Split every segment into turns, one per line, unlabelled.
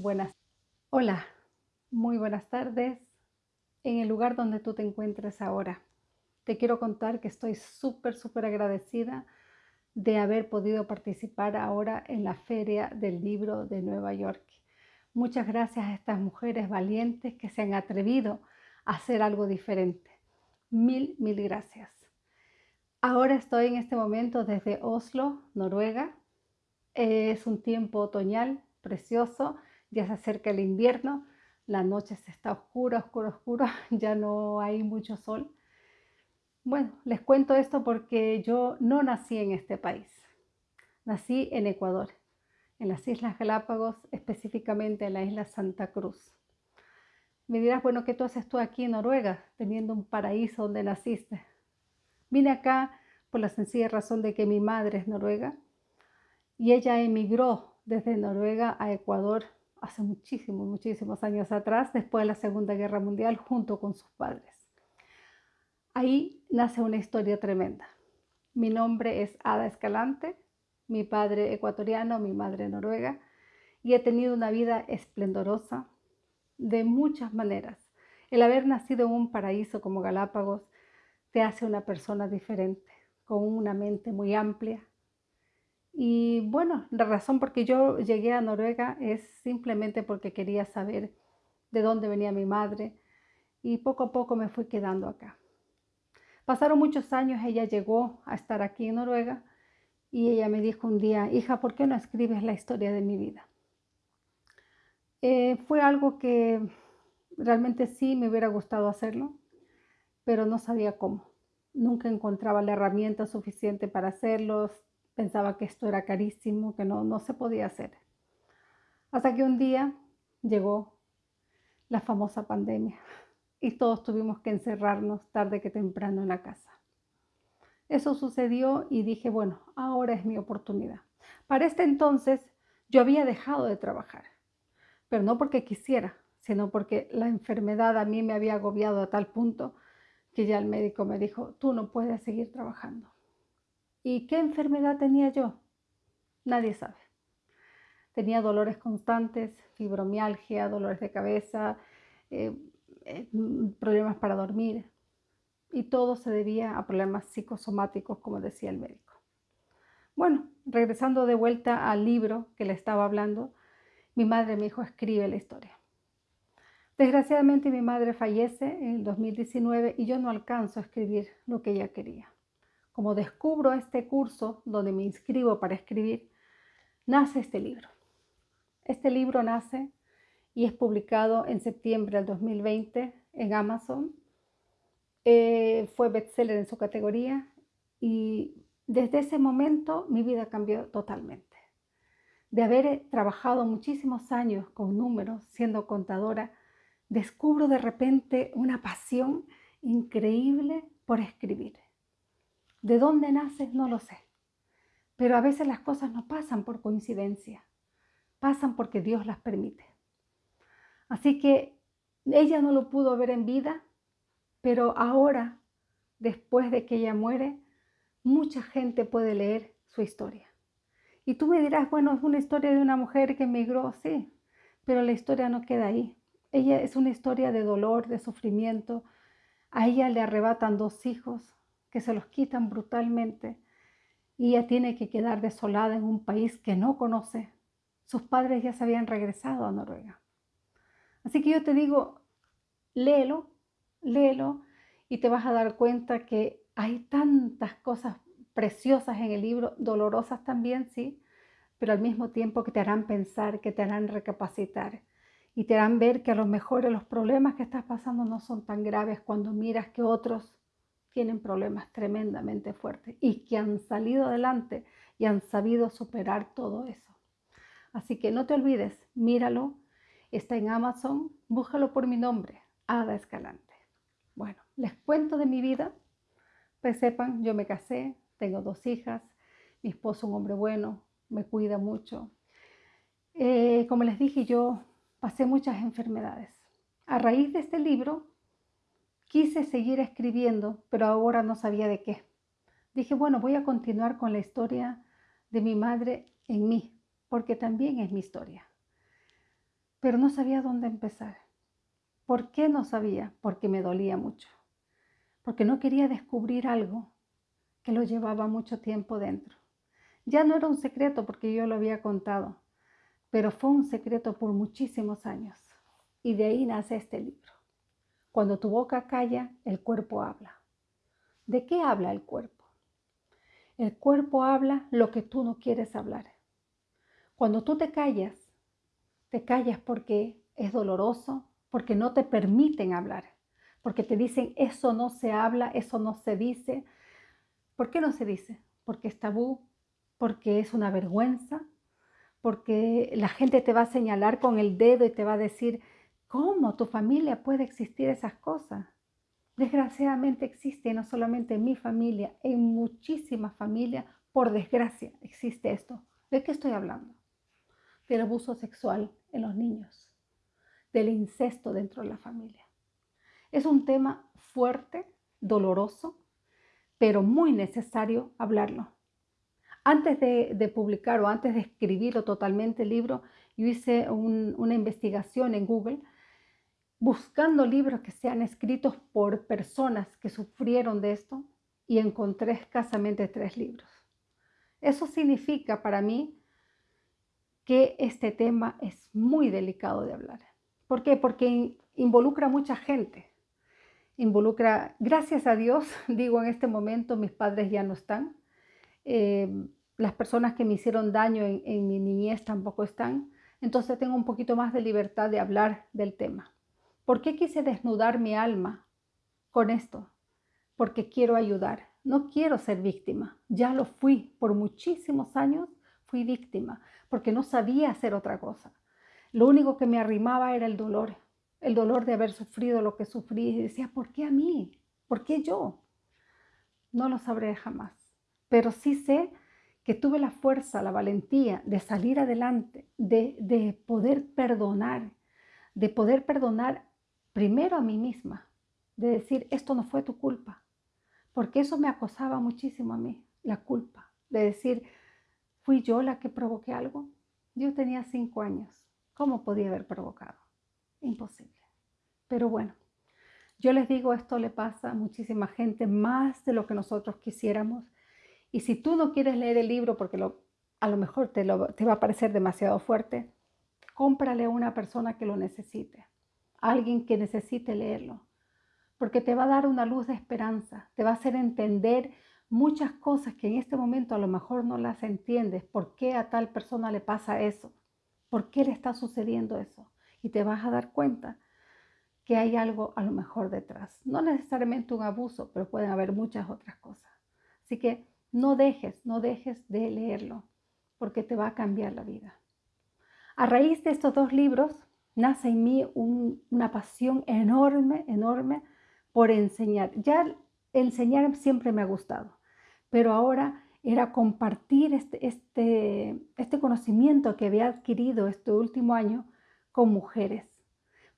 Buenas. Hola, muy buenas tardes. En el lugar donde tú te encuentres ahora, te quiero contar que estoy súper, súper agradecida de haber podido participar ahora en la Feria del Libro de Nueva York. Muchas gracias a estas mujeres valientes que se han atrevido a hacer algo diferente. Mil, mil gracias. Ahora estoy en este momento desde Oslo, Noruega. Es un tiempo otoñal precioso ya se acerca el invierno, la noche se está oscura, oscura, oscura, ya no hay mucho sol. Bueno, les cuento esto porque yo no nací en este país, nací en Ecuador, en las Islas Galápagos, específicamente en la isla Santa Cruz. Me dirás, bueno, ¿qué tú haces tú aquí en Noruega, teniendo un paraíso donde naciste? Vine acá por la sencilla razón de que mi madre es noruega y ella emigró desde Noruega a Ecuador hace muchísimos, muchísimos años atrás, después de la Segunda Guerra Mundial, junto con sus padres. Ahí nace una historia tremenda. Mi nombre es Ada Escalante, mi padre ecuatoriano, mi madre noruega, y he tenido una vida esplendorosa de muchas maneras. El haber nacido en un paraíso como Galápagos te hace una persona diferente, con una mente muy amplia, y bueno, la razón por que yo llegué a Noruega es simplemente porque quería saber de dónde venía mi madre y poco a poco me fui quedando acá. Pasaron muchos años, ella llegó a estar aquí en Noruega y ella me dijo un día, hija, ¿por qué no escribes la historia de mi vida? Eh, fue algo que realmente sí me hubiera gustado hacerlo, pero no sabía cómo. Nunca encontraba la herramienta suficiente para hacerlo, Pensaba que esto era carísimo, que no, no se podía hacer. Hasta que un día llegó la famosa pandemia y todos tuvimos que encerrarnos tarde que temprano en la casa. Eso sucedió y dije, bueno, ahora es mi oportunidad. Para este entonces yo había dejado de trabajar, pero no porque quisiera, sino porque la enfermedad a mí me había agobiado a tal punto que ya el médico me dijo, tú no puedes seguir trabajando. ¿Y qué enfermedad tenía yo? Nadie sabe. Tenía dolores constantes, fibromialgia, dolores de cabeza, eh, eh, problemas para dormir. Y todo se debía a problemas psicosomáticos, como decía el médico. Bueno, regresando de vuelta al libro que le estaba hablando, mi madre me dijo, escribe la historia. Desgraciadamente mi madre fallece en el 2019 y yo no alcanzo a escribir lo que ella quería como descubro este curso donde me inscribo para escribir, nace este libro. Este libro nace y es publicado en septiembre del 2020 en Amazon. Eh, fue bestseller en su categoría y desde ese momento mi vida cambió totalmente. De haber trabajado muchísimos años con números, siendo contadora, descubro de repente una pasión increíble por escribir. ¿De dónde naces? No lo sé. Pero a veces las cosas no pasan por coincidencia, pasan porque Dios las permite. Así que ella no lo pudo ver en vida, pero ahora, después de que ella muere, mucha gente puede leer su historia. Y tú me dirás, bueno, es una historia de una mujer que emigró, sí, pero la historia no queda ahí. Ella es una historia de dolor, de sufrimiento. A ella le arrebatan dos hijos, que se los quitan brutalmente y ella tiene que quedar desolada en un país que no conoce. Sus padres ya se habían regresado a Noruega. Así que yo te digo, léelo, léelo y te vas a dar cuenta que hay tantas cosas preciosas en el libro, dolorosas también, sí, pero al mismo tiempo que te harán pensar, que te harán recapacitar y te harán ver que a lo mejor los problemas que estás pasando no son tan graves cuando miras que otros tienen problemas tremendamente fuertes y que han salido adelante y han sabido superar todo eso. Así que no te olvides, míralo, está en Amazon, búscalo por mi nombre, Ada Escalante. Bueno, les cuento de mi vida, pues sepan, yo me casé, tengo dos hijas, mi esposo un hombre bueno, me cuida mucho. Eh, como les dije, yo pasé muchas enfermedades. A raíz de este libro, Quise seguir escribiendo, pero ahora no sabía de qué. Dije, bueno, voy a continuar con la historia de mi madre en mí, porque también es mi historia. pero no sabía dónde empezar. ¿Por qué no sabía? Porque me dolía mucho, porque no quería descubrir algo que lo llevaba mucho tiempo dentro. Ya no era un secreto porque yo lo había contado, pero fue un secreto por muchísimos años. Y de ahí nace este libro. Cuando tu boca calla, el cuerpo habla. ¿De qué habla el cuerpo? El cuerpo habla lo que tú no quieres hablar. Cuando tú te callas, te callas porque es doloroso, porque no te permiten hablar, porque te dicen eso no se habla, eso no se dice. ¿Por qué no se dice? Porque es tabú, porque es una vergüenza, porque la gente te va a señalar con el dedo y te va a decir, ¿cómo tu familia puede existir esas cosas? Desgraciadamente existe, no solamente en mi familia, en muchísimas familias, por desgracia existe esto. ¿De qué estoy hablando? Del abuso sexual en los niños, del incesto dentro de la familia. Es un tema fuerte, doloroso, pero muy necesario hablarlo. Antes de, publicar o antes de escribirlo totalmente el libro, yo hice una investigación en Google buscando libros que sean escritos por personas que sufrieron de esto y encontré escasamente tres libros. Eso significa para mí que este tema es muy delicado de hablar. ¿Por qué? Porque involucra a mucha gente. Involucra, gracias a Dios, digo en este momento, mis padres ya no están, Em, las personas que me hicieron daño en, mi niñez tampoco están, entonces tengo un poquito más de libertad de hablar del tema. ¿Por qué quise desnudar mi alma con esto? Porque quiero ayudar, no quiero ser víctima. Ya lo fui por muchísimos años, fui víctima, porque no sabía hacer otra cosa. Lo único que me arrimaba era el dolor, el dolor de haber sufrido lo que sufrí. Y decía, ¿por qué a mí? ¿Por qué yo? No lo sabré jamás pero sí sé que tuve la fuerza, la valentía de salir adelante, de, poder perdonar, de poder perdonar primero a mí misma, de decir, esto no fue tu culpa, porque eso me acosaba muchísimo a mí, la culpa, de decir, fui yo la que provoqué algo. Yo tenía cinco años, ¿cómo podía haber provocado? Imposible. Pero bueno, yo les digo, esto le pasa a muchísima gente, más de lo que nosotros quisiéramos y si tú no quieres leer el libro porque a lo mejor te, te va a parecer demasiado fuerte, cómprale a una persona que lo necesite, alguien que necesite leerlo, porque te va a dar una luz de esperanza, te va a hacer entender muchas cosas que en este momento a lo mejor no las entiendes, por qué a tal persona le pasa eso, por qué le está sucediendo eso, y te vas a dar cuenta que hay algo a lo mejor detrás. No necesariamente un abuso, pero pueden haber muchas otras cosas. Así que no dejes, no dejes de leerlo, porque te va a cambiar la vida. A raíz de estos dos libros, nace en mí una pasión enorme, enorme por enseñar. Ya enseñar siempre me ha gustado, pero ahora era compartir este, este, este conocimiento que había adquirido este último año con mujeres.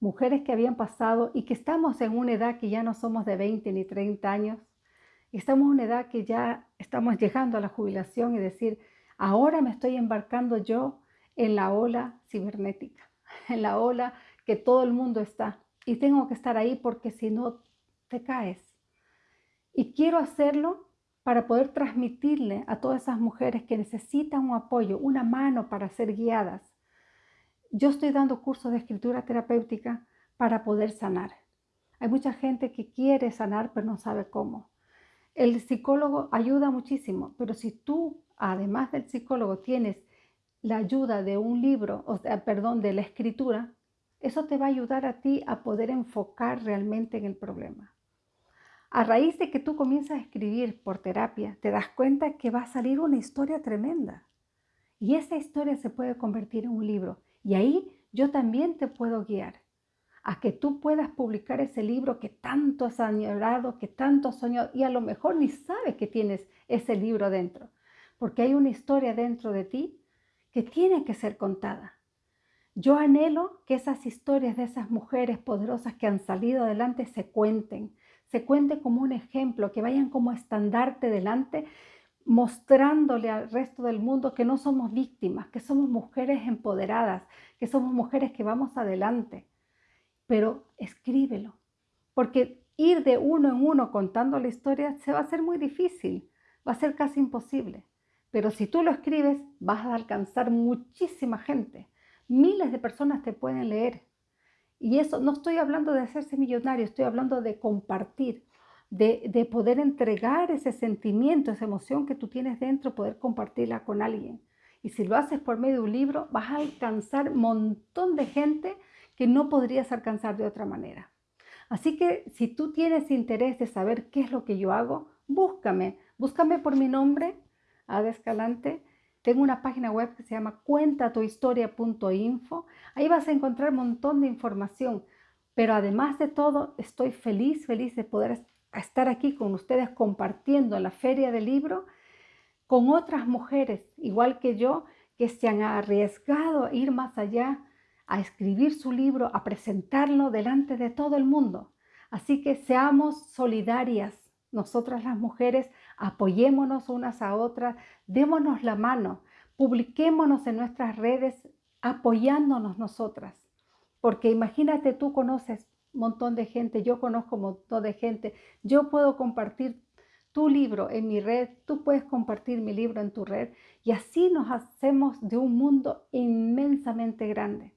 Mujeres que habían pasado y que estamos en una edad que ya no somos de 20 ni 30 años, Estamos en una edad que ya estamos llegando a la jubilación y decir, ahora me estoy embarcando yo en la ola cibernética, en la ola que todo el mundo está. Y tengo que estar ahí porque si no, te caes. Y quiero hacerlo para poder transmitirle a todas esas mujeres que necesitan un apoyo, una mano para ser guiadas. Yo estoy dando cursos de escritura terapéutica para poder sanar. Hay mucha gente que quiere sanar pero no sabe cómo. El psicólogo ayuda muchísimo, pero si tú, además del psicólogo, tienes la ayuda de un libro, o sea, perdón, de la escritura, eso te va a ayudar a ti a poder enfocar realmente en el problema. A raíz de que tú comienzas a escribir por terapia, te das cuenta que va a salir una historia tremenda. Y esa historia se puede convertir en un libro. Y ahí yo también te puedo guiar a que tú puedas publicar ese libro que tanto has añorado, que tanto has y a lo mejor ni sabes que tienes ese libro dentro, porque hay una historia dentro de ti que tiene que ser contada. Yo anhelo que esas historias de esas mujeres poderosas que han salido adelante se cuenten, se cuenten como un ejemplo, que vayan como estandarte delante mostrándole al resto del mundo que no somos víctimas, que somos mujeres empoderadas, que somos mujeres que vamos adelante. Pero escríbelo, porque ir de uno en uno contando la historia se va a hacer muy difícil, va a ser casi imposible. Pero si tú lo escribes, vas a alcanzar muchísima gente. Miles de personas te pueden leer. Y eso, no estoy hablando de hacerse millonario, estoy hablando de compartir, de, de, poder entregar ese sentimiento, esa emoción que tú tienes dentro, poder compartirla con alguien. Y si lo haces por medio de un libro, vas a alcanzar un montón de gente que no podrías alcanzar de otra manera. Así que si tú tienes interés de saber qué es lo que yo hago, búscame, búscame por mi nombre, Ada Escalante. Tengo una página web que se llama cuentatuhistoria.info. Ahí vas a encontrar un montón de información. Pero además de todo, estoy feliz, feliz de poder estar aquí con ustedes compartiendo la feria del libro con otras mujeres, igual que yo, que se han arriesgado a ir más allá, a escribir su libro, a presentarlo delante de todo el mundo. Así que seamos solidarias, nosotras las mujeres, apoyémonos unas a otras, démonos la mano, publiquémonos en nuestras redes apoyándonos nosotras. Porque imagínate, tú conoces un montón de gente, yo conozco un montón de gente, yo puedo compartir tu libro en mi red, tú puedes compartir mi libro en tu red y así nos hacemos de un mundo inmensamente grande.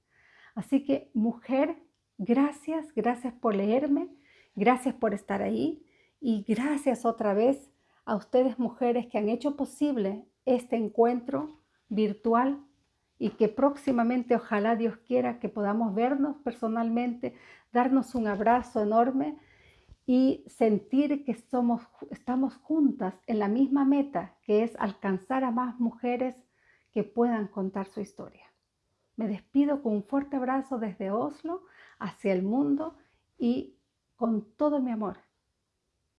Así que mujer, gracias, gracias por leerme, gracias por estar ahí y gracias otra vez a ustedes mujeres que han hecho posible este encuentro virtual y que próximamente ojalá Dios quiera que podamos vernos personalmente, darnos un abrazo enorme y sentir que somos, estamos juntas en la misma meta, que es alcanzar a más mujeres que puedan contar su historia. Me despido con un fuerte abrazo desde Oslo hacia el mundo y con todo mi amor.